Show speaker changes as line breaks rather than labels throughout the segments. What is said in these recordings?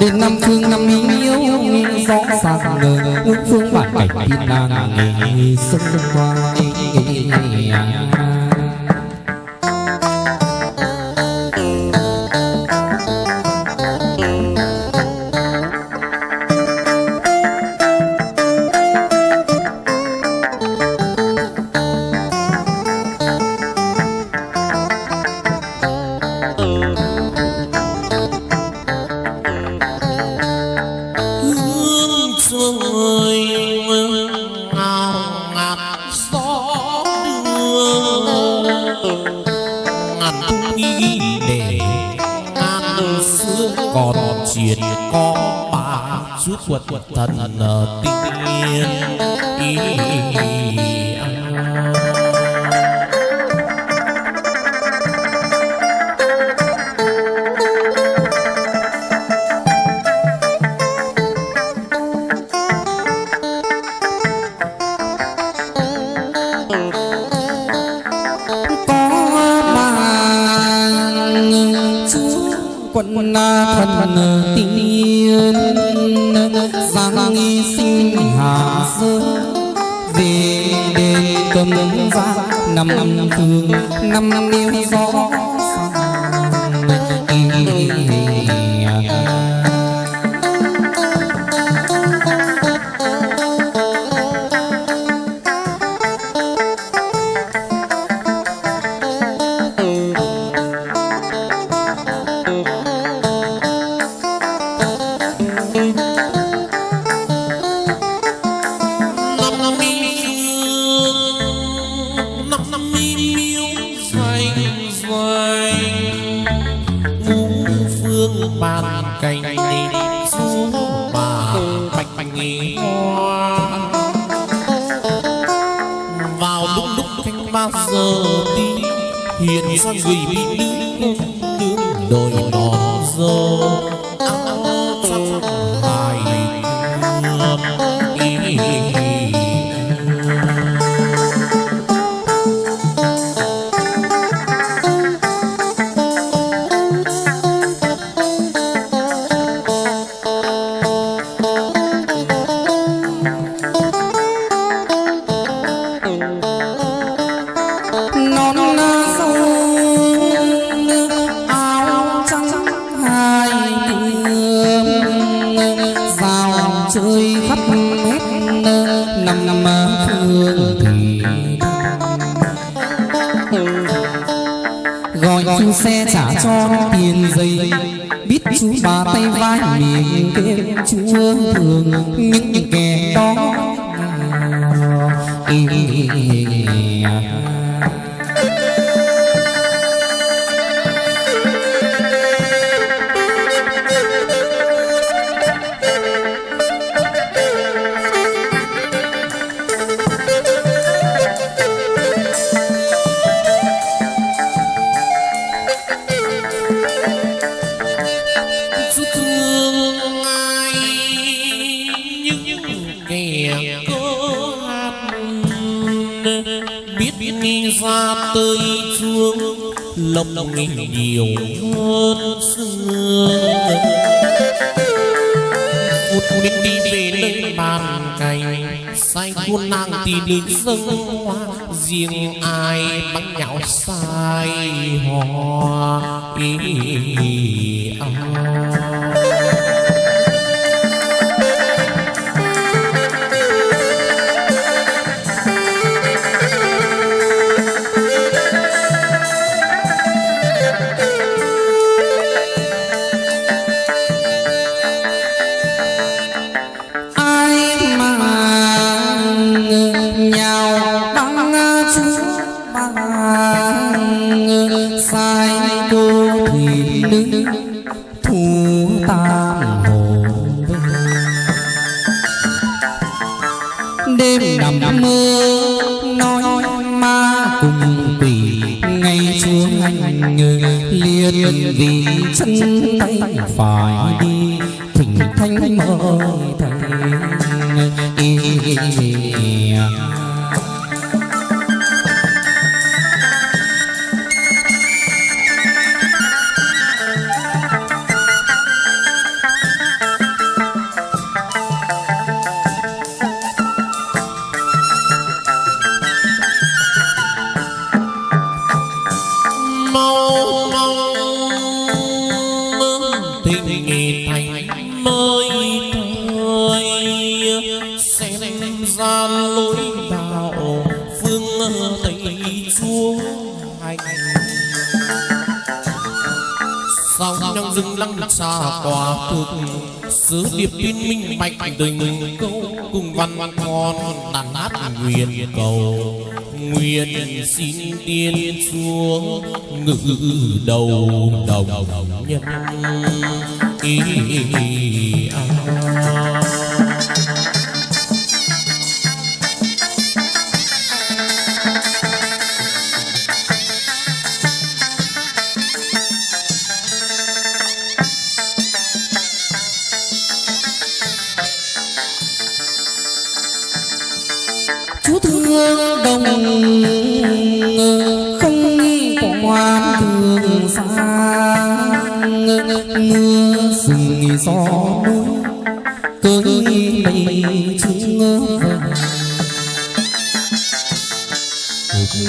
đến năm phương năm yêu rõ ràng ngờ ngũ phương bản cảnh thiên đàng nghề sông qua
thần tiên ý
có mà chúa quận à, thần năm năm thương năm năm yêu gió
cành xuống bà bạch bạch nghỉ hoa. Vào lúc lúc canh ba giờ đi hiện ra người bị nữ
hết năm năm phương thì gọi chú xe trả cho tiền giấy. biết chú bà tay vai miệng kêu chúa thường những kẻ đó
lòng lòng nhiều hơn xưa phút đi đi về nơi bàn cày say buôn nàng thì đến dâng hoa riêng ai bắt nhạo sai hoa ý,
ý, ý, ý, ý, ý, ý, ý. Anh liền vì chân tay phải đi thỉnh thanh mời thầy
lăng xa tòa thuộc sứ điệp tin minh bạch tình câu cùng văn ngon đàn hát nguyện cầu. Nguyện xin tiên xuống ngự đầu đồng nhân. Ý à.
Chú thương đồng không nghi quan thường xa. Mưa rừng gió núi, cơn mây chúng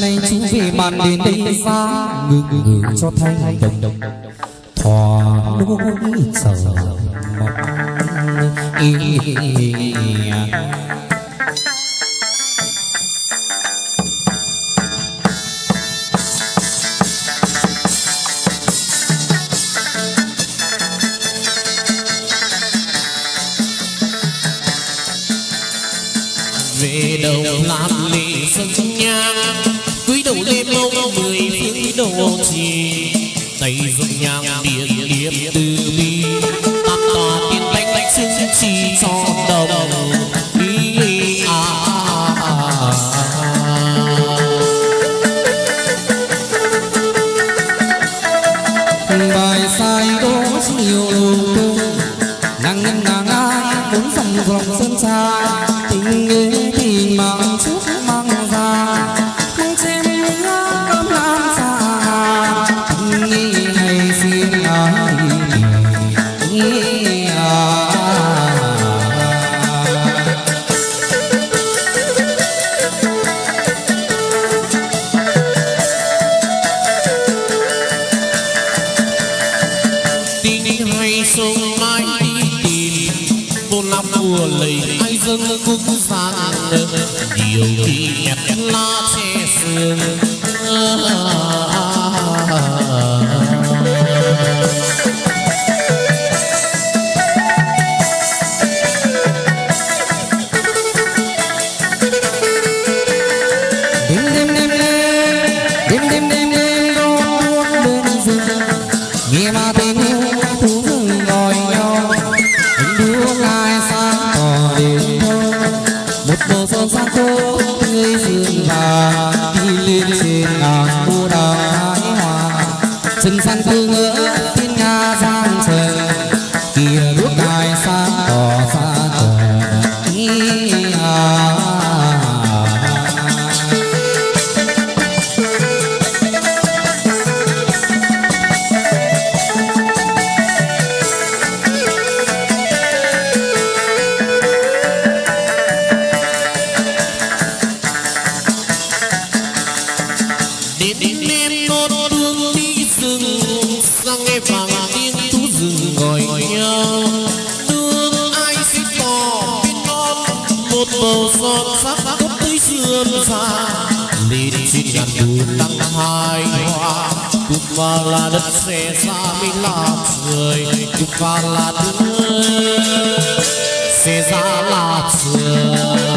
nay chú về màn đến đây xa ngừng ngừng cho thay đồng. Đồng thỏa nỗi chờ mong.
Chi cho đồng ý. À, à, à,
bài sai đố nhiều tư nàng ngân nàng ai muốn dòng dòng sơn xa. Tình nghĩa tình mang mang ra. Không chém ngã cơm lan xa tình nghĩa này xin ai. 有一日那些事。sinh sang thương ngỡ thiên nga giang trời kia lúc ai xa
cỏ xa cỏ Deep, deep, deep sang nghe vàng tiếng thú rừng gọi nhau. Đường ai xích cỏ bên non một bầu son sắc cấp tới sườn xa lên trên ngàn đùi đăng hai hoa. Cúc là đất xe xa mới là trời. Cúc và là thương xe ra là trời.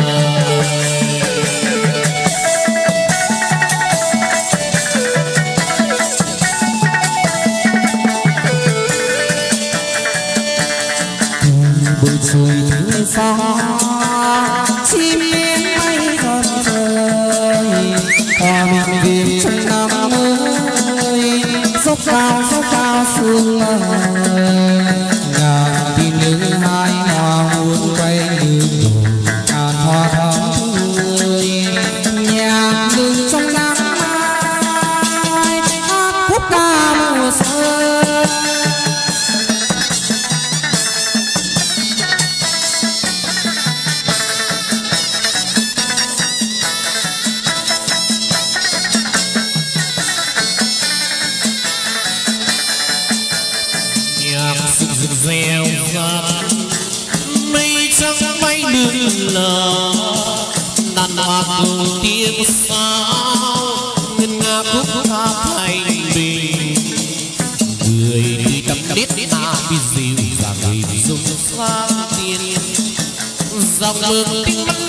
Lờ. Đàn cùng tiếng sao ngân nga khúc ca thành bình người đi tâm đít na bị dịu dàng dùng sang tiền dòng mắt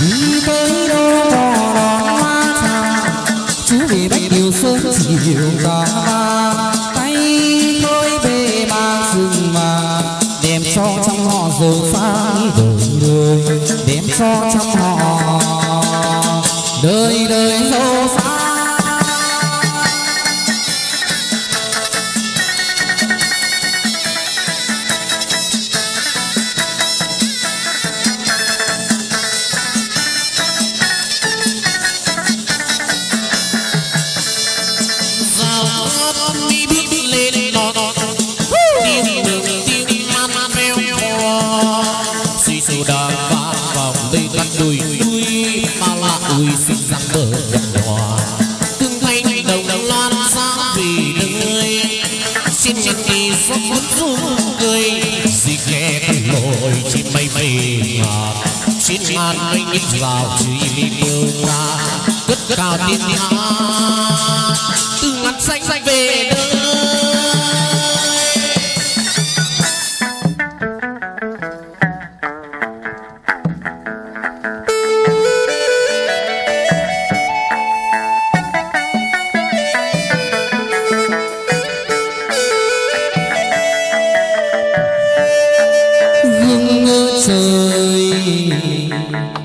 đi
tới đâu bỏ đón hoa trà chú về bách điều sớm chiều cả
xinh răng hòa Tương thanh đồng loan sáng vì đời Xin nhân kỳ giấc muốn rung cười Dì ghé lội chim mây mây ngọt Xin ngàn mây nhịp rào truy mi tiêu ra Cất cao tiếng hát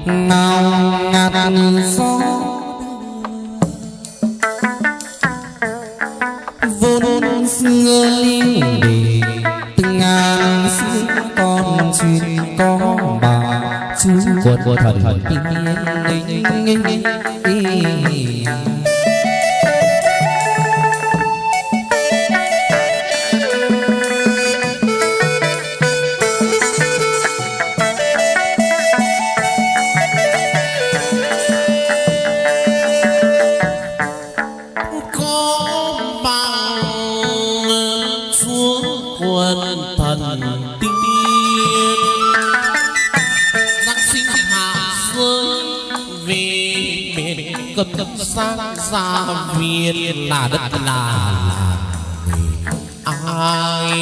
ngào ngạt gió. Vốn xưa linh đề từng ngàn xưa con chuyện có bà chú. Của của thần tiên សាវាណារិតណាឡាអើយ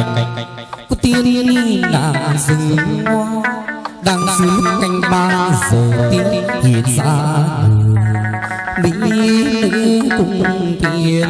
Cô cành. Có tiên đàn rừng hoa đang sứ cành ba giờ tiên hiện ra mỹ nữ cùng thiên